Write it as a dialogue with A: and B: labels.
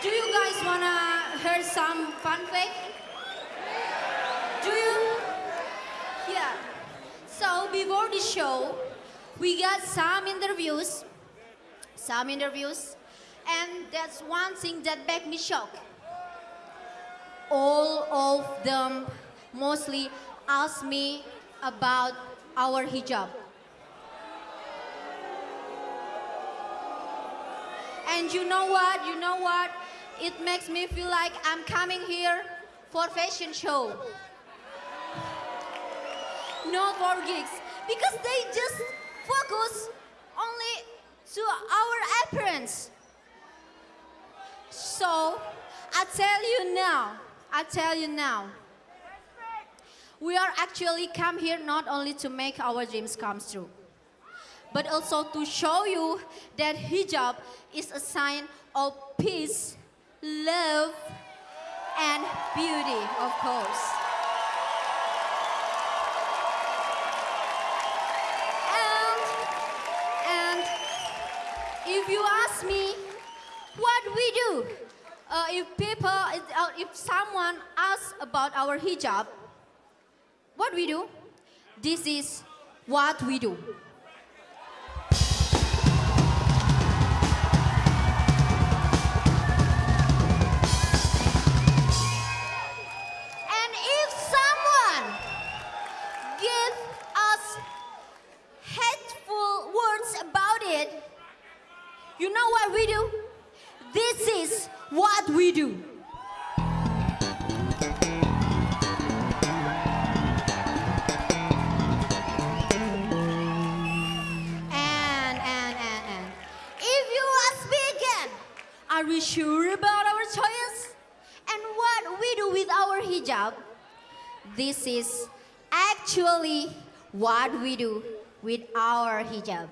A: Do you guys wanna hear some fun fact? Do you? Yeah. So before the show, we got some interviews, some interviews, and that's one thing that made me shocked. All of them mostly asked me about our hijab. And you know what? You know what? It makes me feel like I'm coming here for fashion show. Not for gigs. Because they just focus only to our appearance. So, I tell you now, I tell you now, we are actually come here not only to make our dreams come true, but also to show you that hijab is a sign of peace, love, and beauty, of course. And, and if you ask me what we do, uh, if people, uh, if someone asks about our hijab, what we do, this is what we do. You know what we do? This is what we do. And, and, and, and. If you ask me again, are we sure about our choice? And what we do with our hijab? This is actually what we do with our hijab.